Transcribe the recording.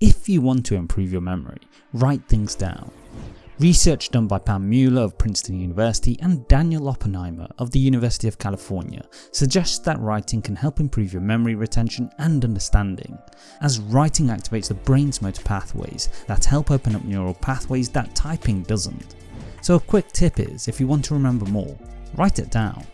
if you want to improve your memory, write things down. Research done by Pam Mueller of Princeton University and Daniel Oppenheimer of the University of California suggests that writing can help improve your memory retention and understanding, as writing activates the brain's motor pathways that help open up neural pathways that typing doesn't. So a quick tip is, if you want to remember more, write it down.